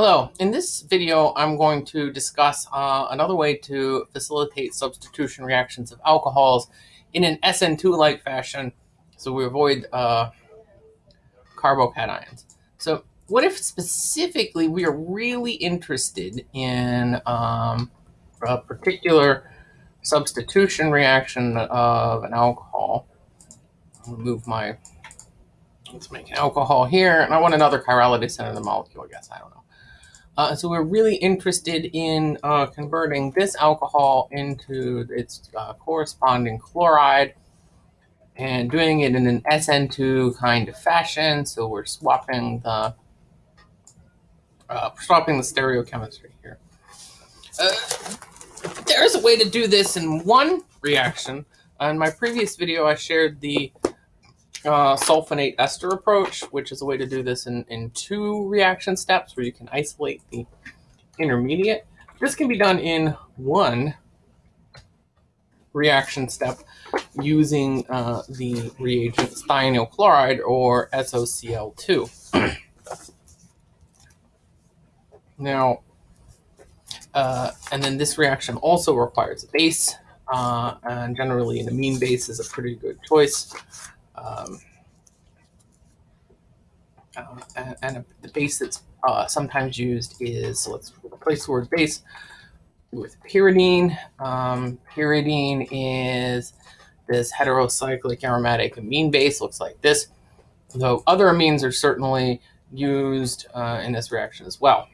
Hello, in this video I'm going to discuss uh, another way to facilitate substitution reactions of alcohols in an SN2-like fashion so we avoid uh, carbocations. So what if specifically we are really interested in um, a particular substitution reaction of an alcohol? I'll remove my, let's make an alcohol here, and I want another chirality center in the molecule, I guess, I don't know. Uh, so we're really interested in uh, converting this alcohol into its uh, corresponding chloride and doing it in an SN2 kind of fashion. So we're swapping the uh, swapping the stereochemistry here. Uh, there's a way to do this in one reaction. In my previous video, I shared the uh, sulfonate ester approach, which is a way to do this in, in two reaction steps where you can isolate the intermediate. This can be done in one reaction step using uh, the reagent thionyl chloride or SOCl2. now, uh, and then this reaction also requires a base, uh, and generally an amine base is a pretty good choice. Um, uh, and, and the base that's uh, sometimes used is, so let's replace the word base with pyridine. Um, pyridine is this heterocyclic aromatic amine base, looks like this. Though other amines are certainly used uh, in this reaction as well.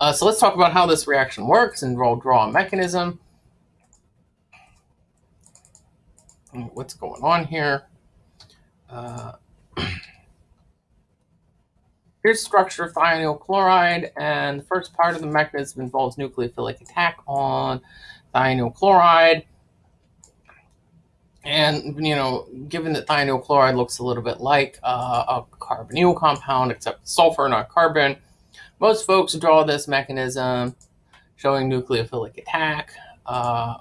Uh, so let's talk about how this reaction works and we'll draw a mechanism. What's going on here. Uh, here's structure of thionyl chloride, and the first part of the mechanism involves nucleophilic attack on thionyl chloride. And, you know, given that thionyl chloride looks a little bit like uh, a carbonyl compound, except sulfur, not carbon, most folks draw this mechanism showing nucleophilic attack. Uh,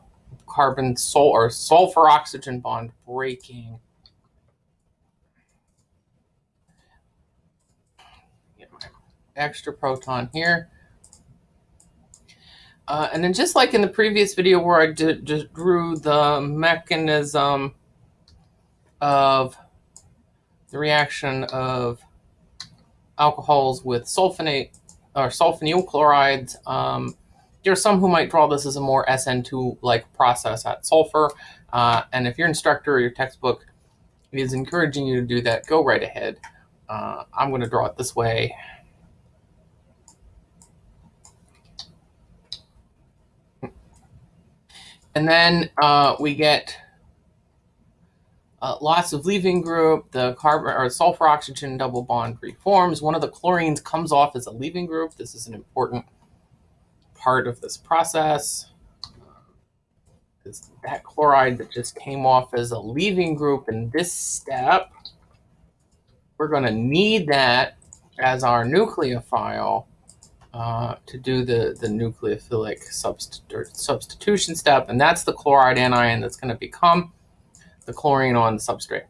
carbon or sulfur oxygen bond breaking. extra proton here. Uh, and then just like in the previous video where I did, just drew the mechanism of the reaction of alcohols with sulfonate or sulfonyl chlorides, um, there are some who might draw this as a more SN2-like process at sulfur. Uh, and if your instructor or your textbook is encouraging you to do that, go right ahead. Uh, I'm going to draw it this way. And then uh, we get uh, lots of leaving group. The carbon or sulfur oxygen double bond reforms. One of the chlorines comes off as a leaving group. This is an important part of this process. Is that chloride that just came off as a leaving group in this step. We're going to need that as our nucleophile uh, to do the, the nucleophilic subst substitution step. And that's the chloride anion that's going to become the chlorine on the substrate.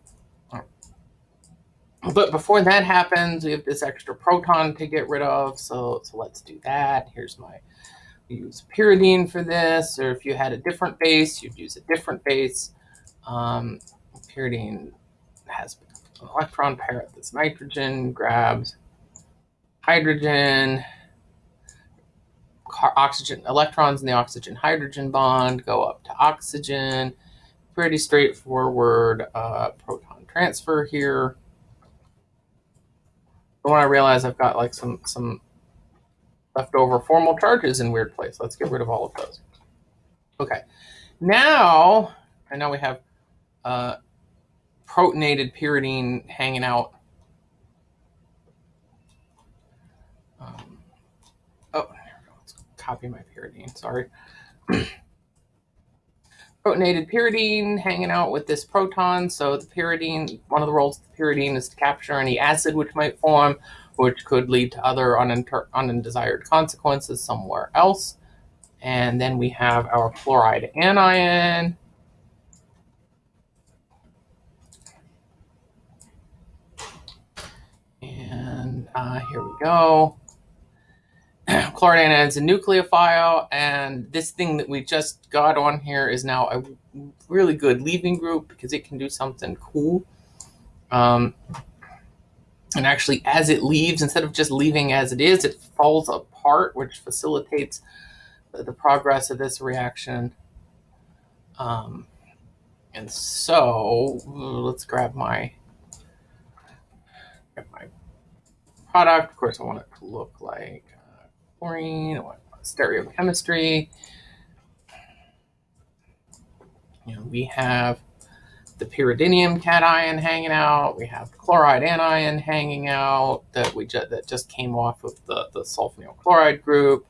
But before that happens, we have this extra proton to get rid of. So, so let's do that. Here's my use pyridine for this, or if you had a different base, you'd use a different base. Um, pyridine has an electron pair at this nitrogen, grabs hydrogen, oxygen, electrons in the oxygen hydrogen bond go up to oxygen. Pretty straightforward uh, proton transfer here. But when I realize I've got like some some leftover formal charges in weird place. Let's get rid of all of those. Okay, now I know we have uh, protonated pyridine hanging out. Um, oh, let's copy my pyridine, sorry. protonated pyridine hanging out with this proton. So the pyridine, one of the roles of the pyridine is to capture any acid which might form which could lead to other undesired consequences somewhere else. And then we have our chloride anion. And uh, here we go. Chloride anion is a nucleophile, and this thing that we just got on here is now a really good leaving group because it can do something cool. Um, and actually, as it leaves, instead of just leaving as it is, it falls apart, which facilitates the, progress of this reaction. Um, and so let's grab my grab my product. Of course, I want it to look like uh, chlorine. I want stereochemistry. You know, we have the pyridinium cation hanging out. We have chloride anion hanging out that we just that just came off of the the sulfonyl chloride group,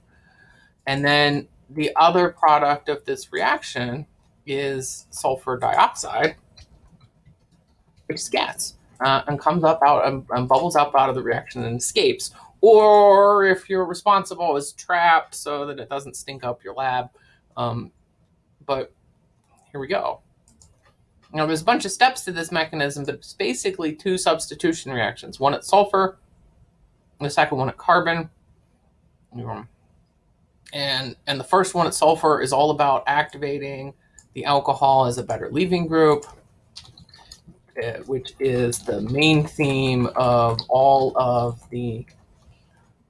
and then the other product of this reaction is sulfur dioxide, which is uh, and comes up out and, and, bubbles up out of the reaction and escapes. Or if you're responsible, is trapped so that it doesn't stink up your lab. Um, but here we go. Now there's a bunch of steps to this mechanism, but it's basically two substitution reactions. One at sulfur, the second one at carbon. And, and the first one at sulfur is all about activating the alcohol as a better leaving group, uh, which is the main theme of all of the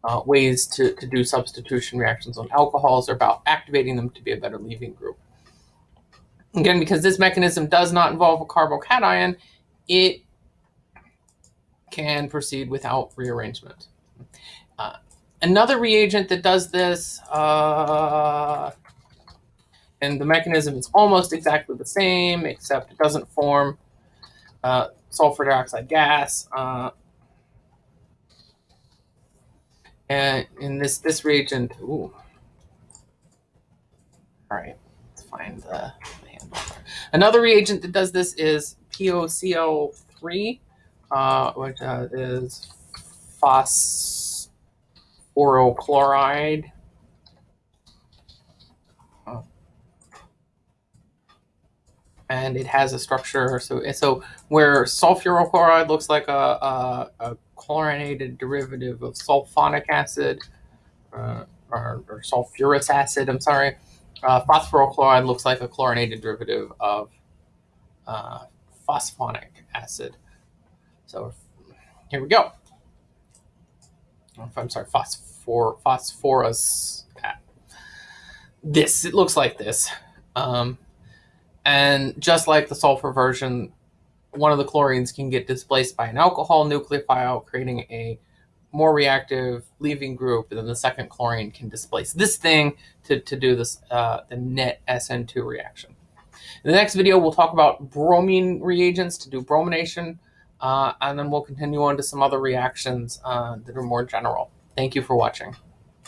uh, ways to, to do substitution reactions on alcohols are about activating them to be a better leaving group. Again, because this mechanism does not involve a carbocation, it can proceed without rearrangement. Uh, another reagent that does this, uh, and the mechanism is almost exactly the same, except it doesn't form uh, sulfur dioxide gas. Uh, and in this this reagent, ooh. All right, let's find the, the handle. Another reagent that does this is POCl3, uh, which uh, is phosphorochloride. and it has a structure. So, so where sulfuryl chloride looks like a, a, a chlorinated derivative of sulfonic acid uh, or, or, sulfurous acid, I'm sorry, uh, phosphoryl chloride looks like a chlorinated derivative of uh, phosphonic acid. So here we go. I'm sorry, phosphor, phosphorus. This, it looks like this. Um, and just like the sulfur version, one of the chlorines can get displaced by an alcohol nucleophile, creating a more reactive leaving group, and then the second chlorine can displace this thing to, to do this uh, the net SN2 reaction. In the next video, we'll talk about bromine reagents to do bromination, uh, and then we'll continue on to some other reactions uh, that are more general. Thank you for watching.